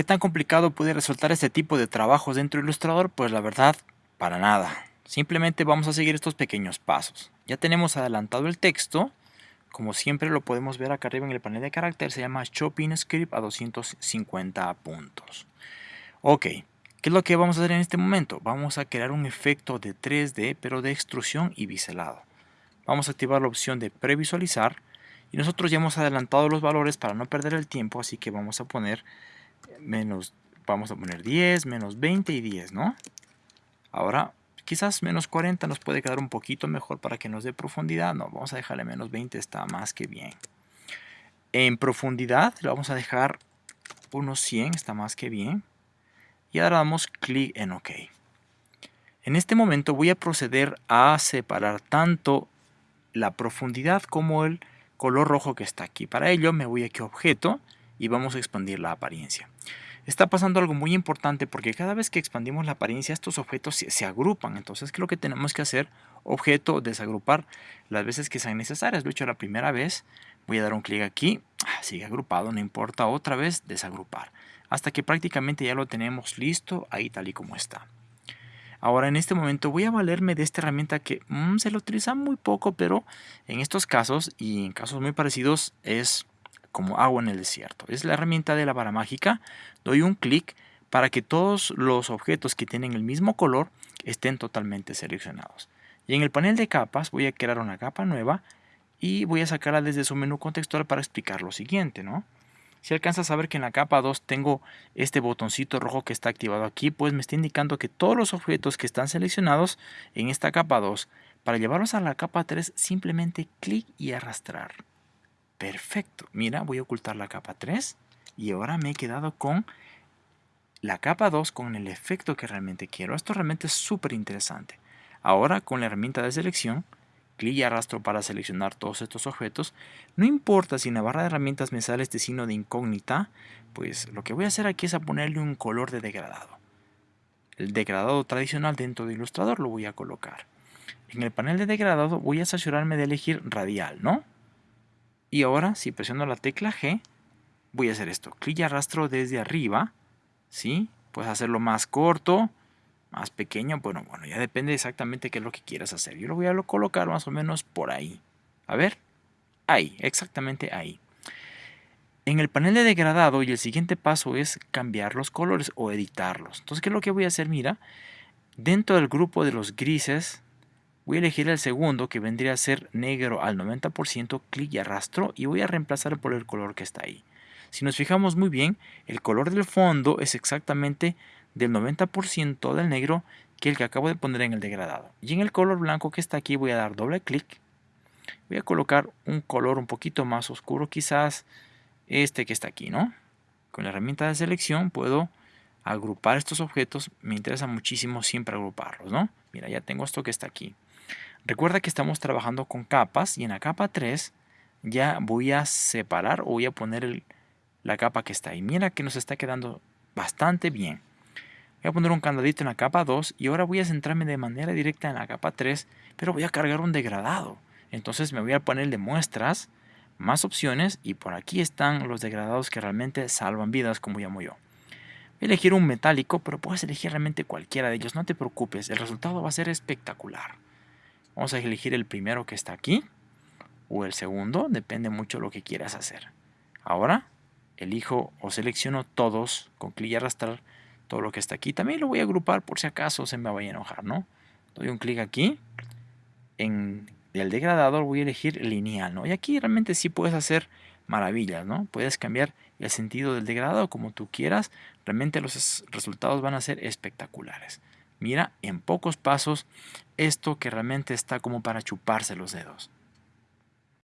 ¿Qué tan complicado puede resultar este tipo de trabajos dentro de Illustrator? Pues la verdad, para nada. Simplemente vamos a seguir estos pequeños pasos. Ya tenemos adelantado el texto. Como siempre lo podemos ver acá arriba en el panel de carácter, se llama Shopping Script a 250 puntos. Ok, ¿qué es lo que vamos a hacer en este momento? Vamos a crear un efecto de 3D, pero de extrusión y biselado. Vamos a activar la opción de previsualizar y nosotros ya hemos adelantado los valores para no perder el tiempo, así que vamos a poner menos, vamos a poner 10, menos 20 y 10, ¿no? Ahora, quizás menos 40 nos puede quedar un poquito mejor para que nos dé profundidad. No, vamos a dejarle menos 20, está más que bien. En profundidad le vamos a dejar unos 100, está más que bien. Y ahora damos clic en OK. En este momento voy a proceder a separar tanto la profundidad como el color rojo que está aquí. Para ello me voy aquí a objeto y vamos a expandir la apariencia. Está pasando algo muy importante porque cada vez que expandimos la apariencia estos objetos se, agrupan. Entonces, ¿qué es lo que tenemos que hacer? Objeto, desagrupar las veces que sean necesarias. Lo he hecho la primera vez. Voy a dar un clic aquí. Ah, sigue agrupado, no importa. Otra vez, desagrupar. Hasta que prácticamente ya lo tenemos listo ahí tal y como está. Ahora en este momento voy a valerme de esta herramienta que mm, se lo utiliza muy poco, pero en estos casos y en casos muy parecidos es como agua en el desierto. Es la herramienta de la vara mágica. Doy un clic para que todos los objetos que tienen el mismo color estén totalmente seleccionados. Y en el panel de capas voy a crear una capa nueva y voy a sacarla desde su menú contextual para explicar lo siguiente, ¿no? Si alcanzas a ver que en la capa 2 tengo este botoncito rojo que está activado aquí, pues me está indicando que todos los objetos que están seleccionados en esta capa 2, para llevarlos a la capa 3, simplemente clic y arrastrar. Perfecto. Mira, voy a ocultar la capa 3 y ahora me he quedado con la capa 2 con el efecto que realmente quiero. Esto realmente es súper interesante. Ahora con la herramienta de selección clic y arrastro para seleccionar todos estos objetos. No importa si en la barra de herramientas me sale este signo de incógnita, pues lo que voy a hacer aquí es a ponerle un color de degradado. El degradado tradicional dentro de Illustrator lo voy a colocar. En el panel de degradado voy a asegurarme de elegir radial, ¿no? Y ahora, si presiono la tecla G, voy a hacer esto. Clic y arrastro desde arriba, ¿sí? Puedes hacerlo más corto, más pequeño, bueno, bueno, ya depende exactamente qué es lo que quieras hacer. Yo lo voy a colocar más o menos por ahí. A ver, ahí, exactamente ahí. En el panel de degradado y el siguiente paso es cambiar los colores o editarlos. Entonces, ¿qué es lo que voy a hacer? Mira, dentro del grupo de los grises, voy a elegir el segundo que vendría a ser negro al 90%, clic y arrastro y voy a reemplazar por el color que está ahí. Si nos fijamos muy bien, el color del fondo es exactamente del 90% del negro que el que acabo de poner en el degradado. Y en el color blanco que está aquí voy a dar doble clic. Voy a colocar un color un poquito más oscuro, quizás este que está aquí, ¿no? Con la herramienta de selección puedo agrupar estos objetos. Me interesa muchísimo siempre agruparlos, ¿no? Mira, ya tengo esto que está aquí. Recuerda que estamos trabajando con capas y en la capa 3 ya voy a separar o voy a poner la capa que está ahí. Mira que nos está quedando bastante bien. Voy a poner un candadito en la capa 2 y ahora voy a centrarme de manera directa en la capa 3, pero voy a cargar un degradado. Entonces me voy al panel de muestras, más opciones y por aquí están los degradados que realmente salvan vidas como llamo yo. Voy a elegir un metálico, pero puedes elegir realmente cualquiera de ellos, no te preocupes, el resultado va a ser espectacular. Vamos a elegir el primero que está aquí o el segundo, depende mucho de lo que quieras hacer. Ahora elijo o selecciono todos con clic y arrastrar todo lo que está aquí. También lo voy a agrupar por si acaso se me vaya a enojar, ¿no? Doy un clic aquí. En el degradador voy a elegir lineal, ¿no? Y aquí realmente sí puedes hacer maravillas, ¿no? Puedes cambiar el sentido del degradado como tú quieras. Realmente los resultados van a ser espectaculares. Mira, en pocos pasos, esto que realmente está como para chuparse los dedos.